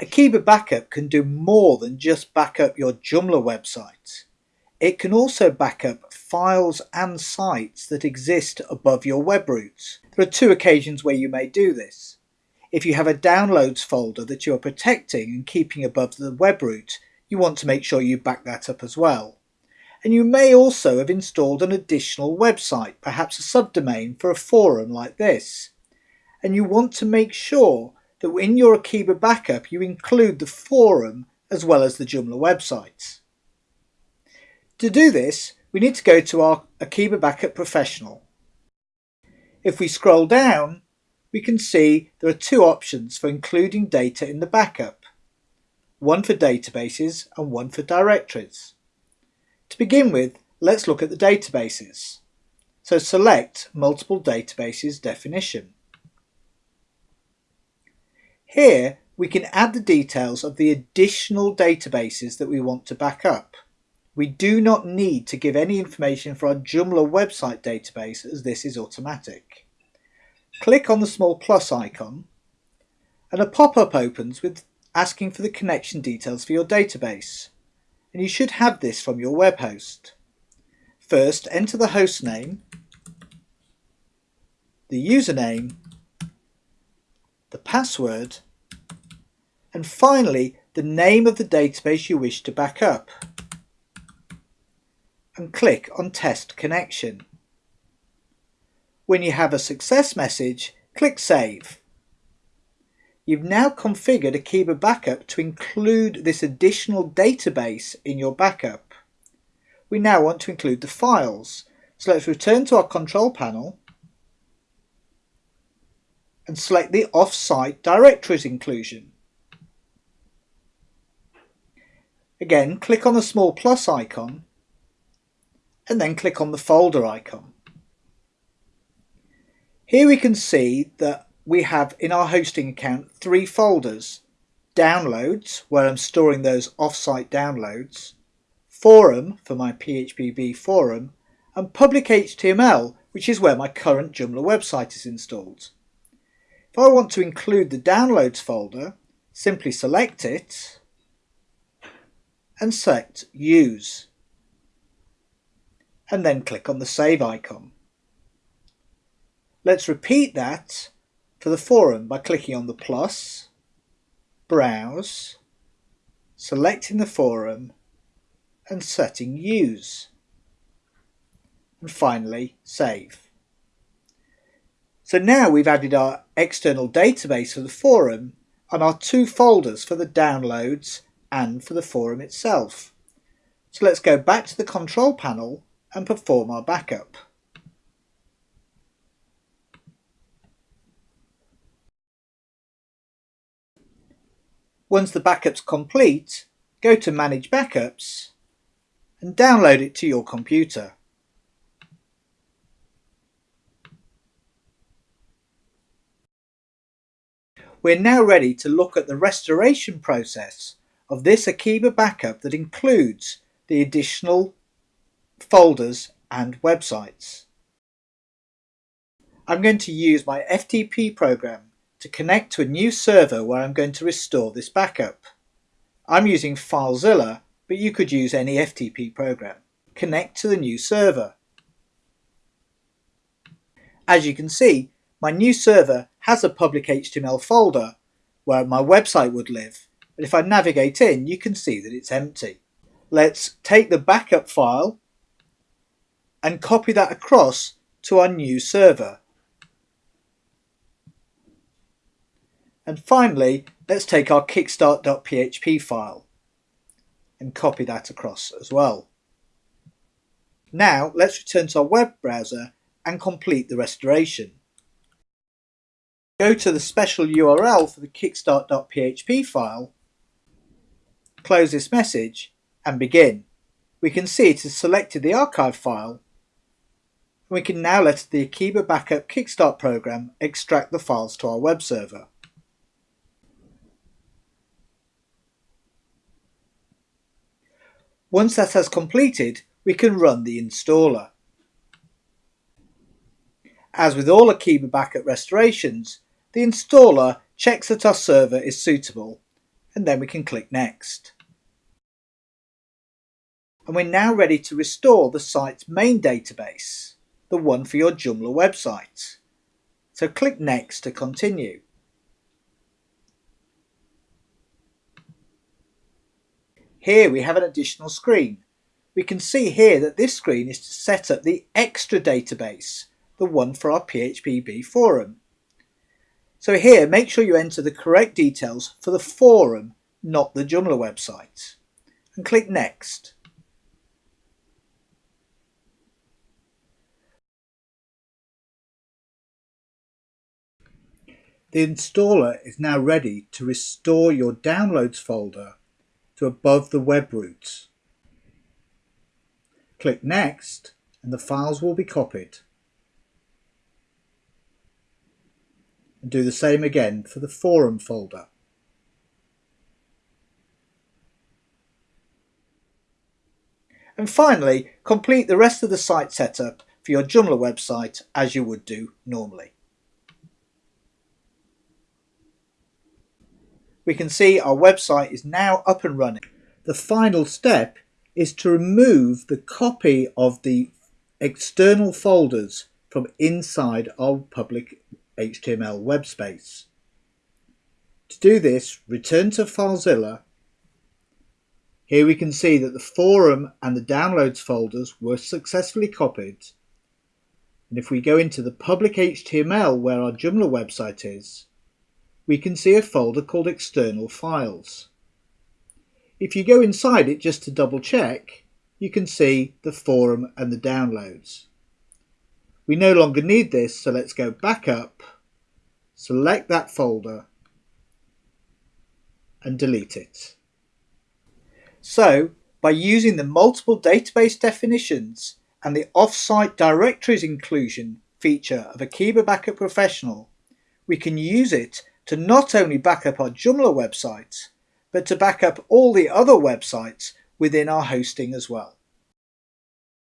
Akeeba Backup can do more than just back up your Joomla website. It can also back up files and sites that exist above your web roots. There are two occasions where you may do this. If you have a downloads folder that you are protecting and keeping above the web root, you want to make sure you back that up as well. And you may also have installed an additional website, perhaps a subdomain for a forum like this. And you want to make sure that in your Akeeba backup you include the forum as well as the Joomla websites. To do this, we need to go to our Akeeba Backup Professional. If we scroll down, we can see there are two options for including data in the backup, one for databases and one for directories. To begin with, let's look at the databases. So select Multiple Databases definition. Here we can add the details of the additional databases that we want to back up. We do not need to give any information for our Joomla website database as this is automatic. Click on the small plus icon and a pop-up opens with asking for the connection details for your database and you should have this from your web host. First enter the host name, the username, the password and finally the name of the database you wish to back up and click on test connection. When you have a success message, click Save. You've now configured Akeeba Backup to include this additional database in your backup. We now want to include the files, so let's return to our control panel and select the off-site directories inclusion. Again, click on the small plus icon and then click on the folder icon. Here we can see that we have in our hosting account three folders. Downloads, where I'm storing those offsite downloads, Forum for my phpBB forum, and Public HTML, which is where my current Joomla website is installed. If I want to include the downloads folder, simply select it and select Use and then click on the save icon. Let's repeat that for the forum by clicking on the plus, browse, selecting the forum and setting use. And finally save. So now we've added our external database for the forum and our two folders for the downloads and for the forum itself. So let's go back to the control panel and perform our backup. Once the backup's complete, go to Manage Backups and download it to your computer. We're now ready to look at the restoration process of this Akeeba backup that includes the additional folders and websites. I'm going to use my FTP program to connect to a new server where I'm going to restore this backup. I'm using FileZilla, but you could use any FTP program. Connect to the new server. As you can see, my new server has a public HTML folder where my website would live, but if I navigate in, you can see that it's empty. Let's take the backup file and copy that across to our new server. And finally, let's take our kickstart.php file and copy that across as well. Now let's return to our web browser and complete the restoration. Go to the special URL for the kickstart.php file, close this message and begin. We can see it has selected the archive file and we can now let the Akeeba Backup Kickstart program extract the files to our web server. Once that has completed, we can run the installer. As with all Akeeba Backup restorations, the installer checks that our server is suitable and then we can click Next. And we're now ready to restore the site's main database, the one for your Joomla website. So click Next to continue. Here we have an additional screen. We can see here that this screen is to set up the extra database, the one for our phpBB forum. So here, make sure you enter the correct details for the forum, not the Joomla website. And click Next. The installer is now ready to restore your downloads folder to above the web roots. Click Next and the files will be copied. And do the same again for the forum folder. And finally, complete the rest of the site setup for your Joomla website as you would do normally. we can see our website is now up and running. The final step is to remove the copy of the external folders from inside our public HTML web space. To do this, return to FileZilla. Here we can see that the forum and the downloads folders were successfully copied. And if we go into the public HTML where our Joomla website is, we can see a folder called external files. If you go inside it just to double check, you can see the forum and the downloads. We no longer need this, so let's go back up, select that folder and delete it. So, by using the multiple database definitions and the off-site directories inclusion feature of Akeeba Backup Professional, we can use it to not only back up our Joomla websites, but to back up all the other websites within our hosting as well.